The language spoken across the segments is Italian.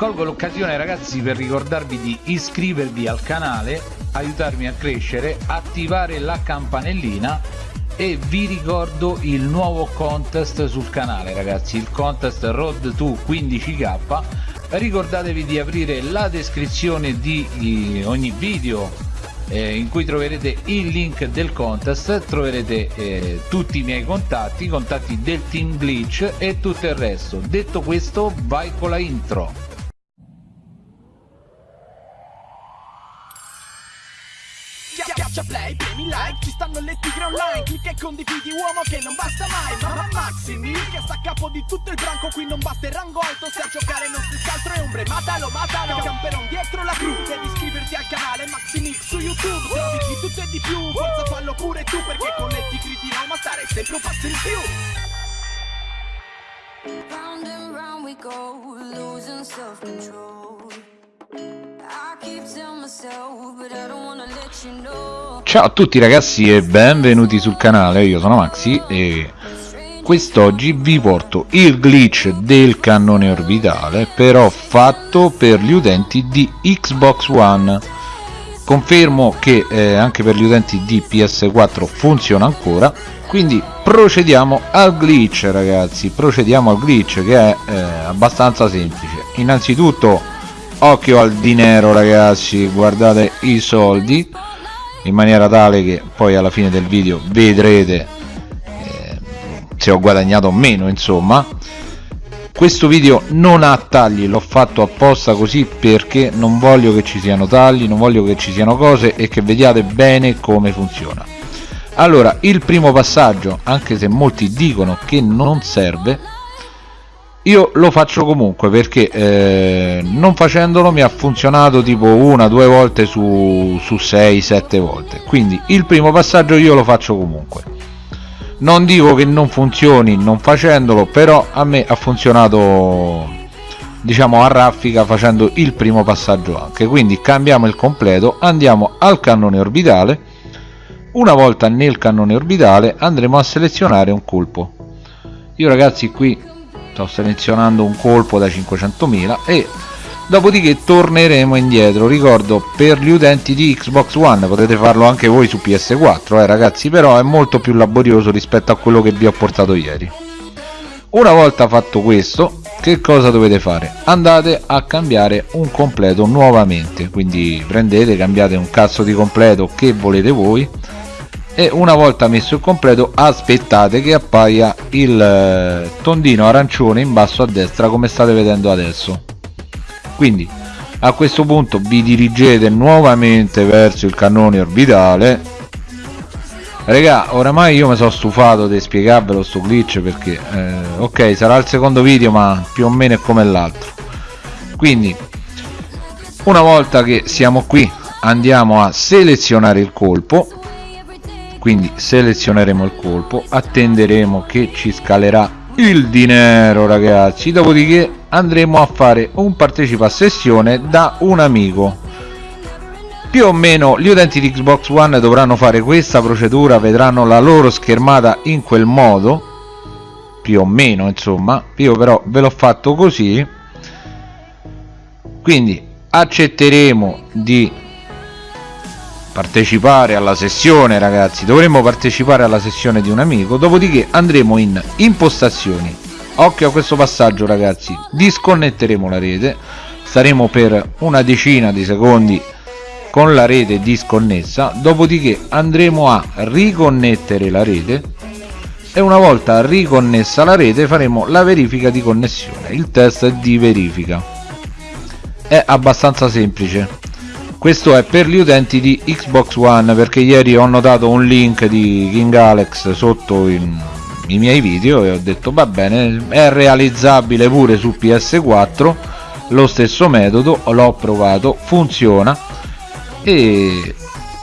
colgo l'occasione ragazzi per ricordarvi di iscrivervi al canale aiutarmi a crescere attivare la campanellina e vi ricordo il nuovo contest sul canale ragazzi il contest road to 15k ricordatevi di aprire la descrizione di ogni video eh, in cui troverete il link del contest troverete eh, tutti i miei contatti i contatti del team glitch e tutto il resto. Detto questo vai con la intro like, ci stanno le tigre online. Clicca e condividi uomo che non basta mai. Mamma Maximi, che sta a capo di tutto il branco. Qui non basta il rango alto, se a giocare non si scaltro e ombre Matalo, matalo, camperon dietro la cru. Devi iscriverti al canale Maximix su YouTube. Trovi di tutto e di più, forza fallo pure tu Perché con le tigre di Roma stare sempre un passo in più. Round and round we go, losing self-control Ciao a tutti ragazzi e benvenuti sul canale, io sono Maxi e quest'oggi vi porto il glitch del cannone orbitale però fatto per gli utenti di Xbox One. Confermo che eh, anche per gli utenti di PS4 funziona ancora. Quindi procediamo al glitch ragazzi. Procediamo al glitch che è eh, abbastanza semplice. Innanzitutto occhio al dinero ragazzi guardate i soldi in maniera tale che poi alla fine del video vedrete eh, se ho guadagnato o meno insomma. Questo video non ha tagli l'ho fatto apposta così perché non voglio che ci siano tagli non voglio che ci siano cose e che vediate bene come funziona. Allora il primo passaggio anche se molti dicono che non serve io lo faccio comunque perché eh, non facendolo mi ha funzionato tipo una due volte su, su 6 7 volte. Quindi il primo passaggio io lo faccio comunque. Non dico che non funzioni non facendolo però a me ha funzionato diciamo a raffica facendo il primo passaggio anche. Quindi cambiamo il completo andiamo al cannone orbitale. Una volta nel cannone orbitale andremo a selezionare un colpo. Io ragazzi qui sto selezionando un colpo da 500.000 e dopodiché torneremo indietro. Ricordo per gli utenti di Xbox One potete farlo anche voi su PS4 eh ragazzi però è molto più laborioso rispetto a quello che vi ho portato ieri. Una volta fatto questo che cosa dovete fare? Andate a cambiare un completo nuovamente quindi prendete cambiate un cazzo di completo che volete voi e una volta messo il completo aspettate che appaia il eh, tondino arancione in basso a destra come state vedendo adesso. Quindi a questo punto vi dirigete nuovamente verso il cannone orbitale. Raga, oramai io mi sono stufato di spiegarvelo sto glitch perché eh, ok sarà il secondo video ma più o meno è come l'altro. Quindi una volta che siamo qui andiamo a selezionare il colpo quindi selezioneremo il colpo attenderemo che ci scalerà il dinero ragazzi. Dopodiché andremo a fare un partecipa a sessione da un amico. Più o meno gli utenti di Xbox One dovranno fare questa procedura vedranno la loro schermata in quel modo. Più o meno insomma. Io però ve l'ho fatto così. Quindi accetteremo di partecipare alla sessione ragazzi. Dovremmo partecipare alla sessione di un amico dopodiché andremo in impostazioni. Occhio a questo passaggio ragazzi. Disconnetteremo la rete. Staremo per una decina di secondi con la rete disconnessa. Dopodiché andremo a riconnettere la rete. E una volta riconnessa la rete faremo la verifica di connessione il test di verifica. È abbastanza semplice questo è per gli utenti di Xbox One perché ieri ho notato un link di King Alex sotto in, i miei video e ho detto va bene è realizzabile pure su PS4 lo stesso metodo l'ho provato funziona. E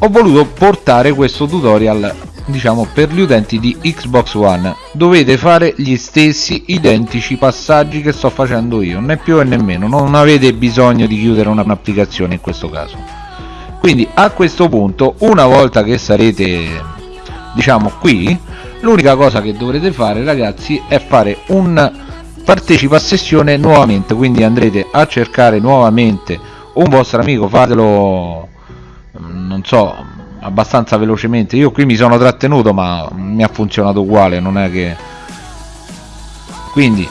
ho voluto portare questo tutorial diciamo per gli utenti di Xbox One. Dovete fare gli stessi identici passaggi che sto facendo io né più e nemmeno non avete bisogno di chiudere un'applicazione in questo caso. Quindi a questo punto una volta che sarete diciamo qui l'unica cosa che dovrete fare ragazzi è fare un partecipa a sessione nuovamente. Quindi andrete a cercare nuovamente un vostro amico fatelo mm, non so abbastanza velocemente. Io qui mi sono trattenuto ma mi ha funzionato uguale non è che quindi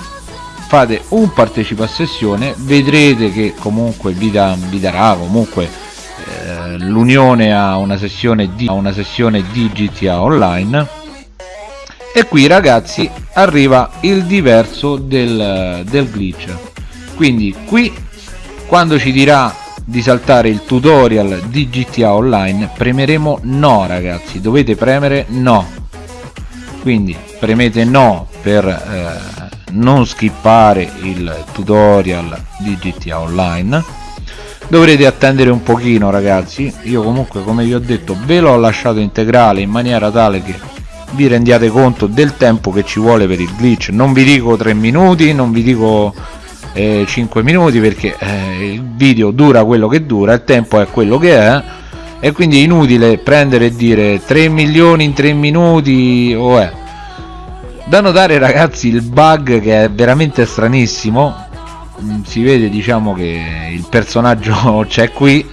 fate un partecipa a sessione vedrete che comunque vi, da, vi darà comunque eh, l'unione a una sessione di a una sessione di GTA Online. E qui ragazzi arriva il diverso del, del glitch. Quindi qui quando ci dirà di saltare il tutorial di GTA Online. Premeremo no ragazzi. Dovete premere no. Quindi premete no per eh, non skippare il tutorial di GTA Online. Dovrete attendere un pochino ragazzi. Io comunque come vi ho detto ve l'ho lasciato integrale in maniera tale che vi rendiate conto del tempo che ci vuole per il glitch. Non vi dico 3 minuti non vi dico eh, 5 minuti perché eh, il video dura quello che dura il tempo è quello che è e quindi è inutile prendere e dire 3 milioni in 3 minuti o è da notare ragazzi il bug che è veramente stranissimo mm, si vede diciamo che il personaggio c'è qui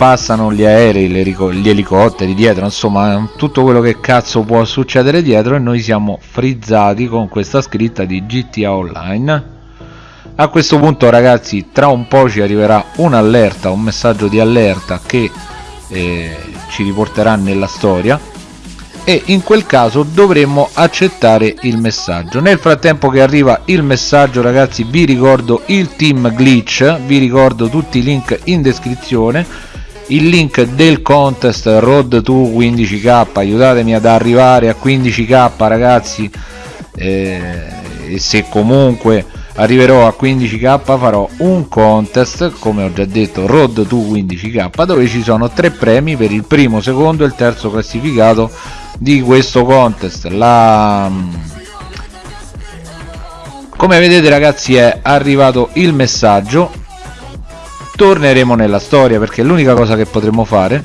passano gli aerei, gli elicotteri dietro, insomma tutto quello che cazzo può succedere dietro e noi siamo frizzati con questa scritta di GTA Online. A questo punto ragazzi tra un po' ci arriverà un'allerta, un messaggio di allerta che eh, ci riporterà nella storia e in quel caso dovremmo accettare il messaggio. Nel frattempo che arriva il messaggio ragazzi vi ricordo il team glitch vi ricordo tutti i link in descrizione il link del contest road to 15k aiutatemi ad arrivare a 15k ragazzi eh, e se comunque arriverò a 15k farò un contest come ho già detto road to 15k dove ci sono tre premi per il primo secondo e il terzo classificato di questo contest. La come vedete ragazzi è arrivato il messaggio. Torneremo nella storia perché è l'unica cosa che potremo fare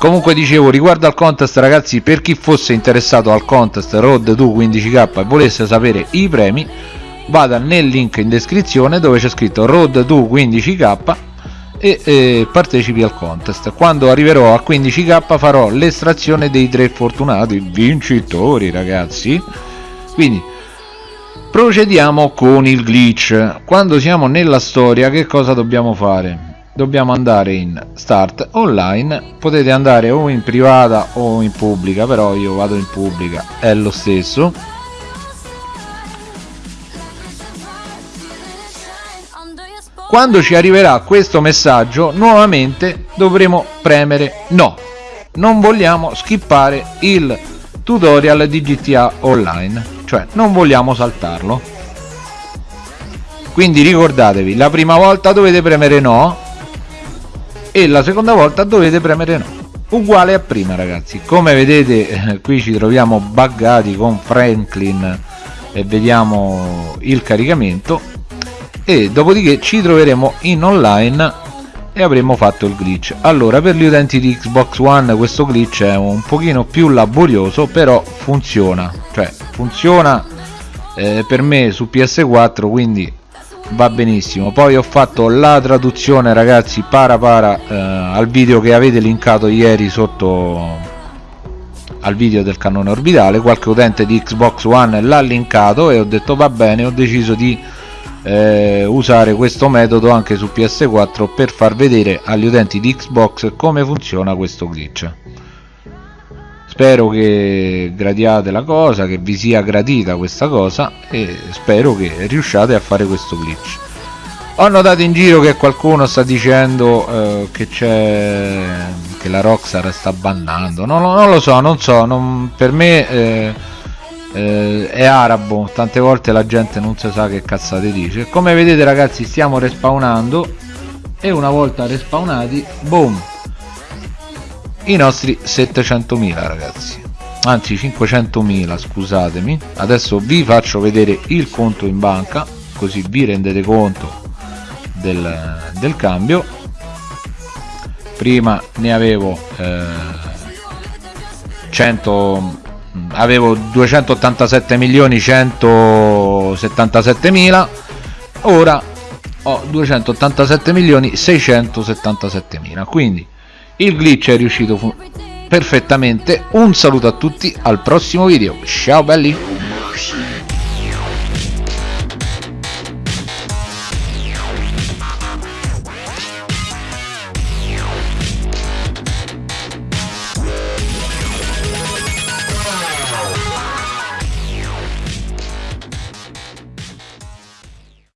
comunque dicevo riguardo al contest ragazzi per chi fosse interessato al contest road to 15k e volesse sapere i premi vada nel link in descrizione dove c'è scritto road to 15k e, e partecipi al contest. Quando arriverò a 15k farò l'estrazione dei tre fortunati vincitori ragazzi. Quindi procediamo con il glitch. Quando siamo nella storia che cosa dobbiamo fare dobbiamo andare in start online. Potete andare o in privata o in pubblica però io vado in pubblica. È lo stesso. Quando ci arriverà questo messaggio nuovamente dovremo premere no. Non vogliamo skippare il tutorial di GTA Online cioè non vogliamo saltarlo. Quindi ricordatevi la prima volta dovete premere no e la seconda volta dovete premere no. Uguale a prima ragazzi. Come vedete eh, qui ci troviamo buggati con Franklin e vediamo il caricamento. E dopodiché ci troveremo in online e avremo fatto il glitch. Allora per gli utenti di Xbox One questo glitch è un pochino più laborioso però funziona. Cioè funziona eh, per me su PS4 quindi va benissimo. Poi ho fatto la traduzione ragazzi para para eh, al video che avete linkato ieri sotto al video del cannone orbitale. Qualche utente di Xbox One l'ha linkato e ho detto va bene ho deciso di eh, usare questo metodo anche su PS4 per far vedere agli utenti di Xbox come funziona questo glitch spero che gradiate la cosa che vi sia gradita questa cosa e spero che riusciate a fare questo glitch. Ho notato in giro che qualcuno sta dicendo eh, che c'è che la Rockstar sta bannando. No, no, non lo so non so non, per me eh, eh, è arabo. Tante volte la gente non si sa che cazzate dice. Come vedete ragazzi stiamo respawnando e una volta respawnati boom i nostri 700.000 ragazzi. Anzi 500.000 scusatemi. Adesso vi faccio vedere il conto in banca così vi rendete conto del, del cambio. Prima ne avevo eh, 100 avevo 287 milioni 177 mila ora ho 287 milioni 677 mila quindi il glitch è riuscito perfettamente. Un saluto a tutti al prossimo video. Ciao belli!